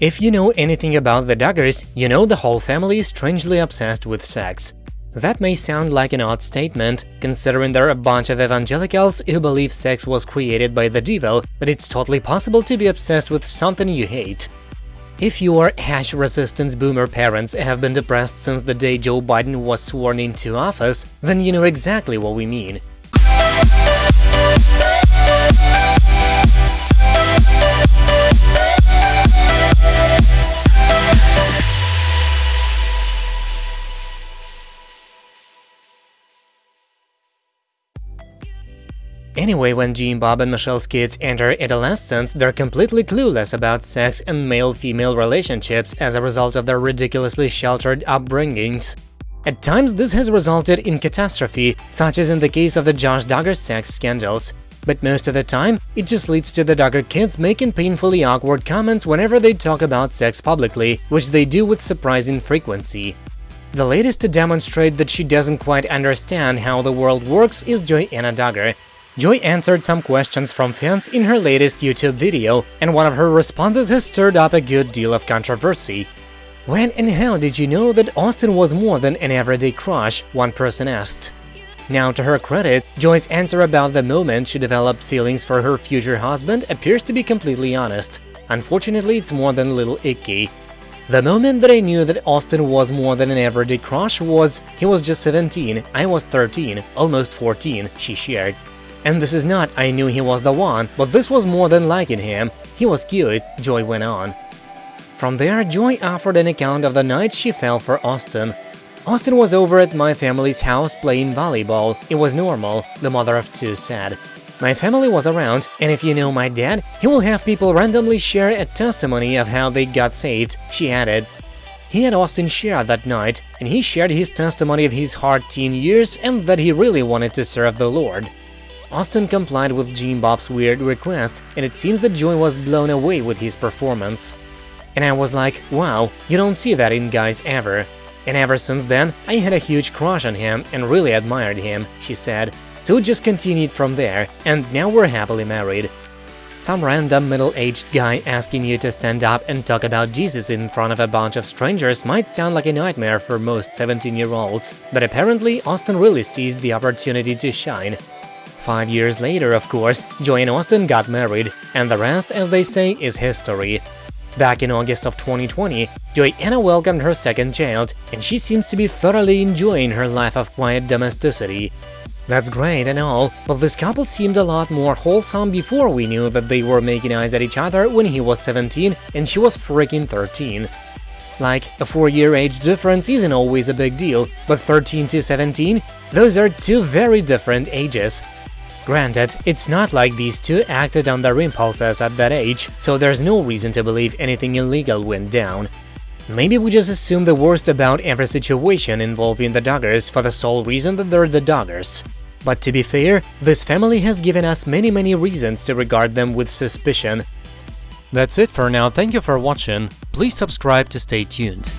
If you know anything about the Duggars, you know the whole family is strangely obsessed with sex. That may sound like an odd statement, considering there are a bunch of evangelicals who believe sex was created by the devil, but it's totally possible to be obsessed with something you hate. If your hash resistance boomer parents have been depressed since the day Joe Biden was sworn into office, then you know exactly what we mean. Anyway, when Jim Bob and Michelle's kids enter adolescence, they're completely clueless about sex and male-female relationships as a result of their ridiculously sheltered upbringings. At times, this has resulted in catastrophe, such as in the case of the Josh Duggar sex scandals. But most of the time, it just leads to the Duggar kids making painfully awkward comments whenever they talk about sex publicly, which they do with surprising frequency. The latest to demonstrate that she doesn't quite understand how the world works is Joy-Anna Duggar, Joy answered some questions from fans in her latest YouTube video, and one of her responses has stirred up a good deal of controversy. When and how did you know that Austin was more than an everyday crush, one person asked. Now, to her credit, Joy's answer about the moment she developed feelings for her future husband appears to be completely honest. Unfortunately, it's more than a little icky. The moment that I knew that Austin was more than an everyday crush was he was just 17, I was 13, almost 14, she shared. And this is not I knew he was the one, but this was more than liking him. He was cute, Joy went on. From there, Joy offered an account of the night she fell for Austin. Austin was over at my family's house playing volleyball. It was normal, the mother of two said. My family was around, and if you know my dad, he will have people randomly share a testimony of how they got saved, she added. He had Austin share that night, and he shared his testimony of his hard teen years and that he really wanted to serve the Lord. Austin complied with Jim Bob's weird request, and it seems that Joy was blown away with his performance. And I was like, wow, you don't see that in guys ever. And ever since then, I had a huge crush on him and really admired him, she said. So it just continued from there, and now we're happily married. Some random middle-aged guy asking you to stand up and talk about Jesus in front of a bunch of strangers might sound like a nightmare for most 17-year-olds, but apparently Austin really seized the opportunity to shine. Five years later, of course, Joy and Austin got married, and the rest, as they say, is history. Back in August of 2020, Joy-Anna welcomed her second child, and she seems to be thoroughly enjoying her life of quiet domesticity. That's great and all, but this couple seemed a lot more wholesome before we knew that they were making eyes at each other when he was 17 and she was freaking 13. Like, a 4-year age difference isn't always a big deal, but 13 to 17? Those are two very different ages. Granted, it's not like these two acted on their impulses at that age, so there's no reason to believe anything illegal went down. Maybe we just assume the worst about every situation involving the Duggars for the sole reason that they're the Duggars. But to be fair, this family has given us many many reasons to regard them with suspicion. That's it for now, thank you for watching, please subscribe to stay tuned.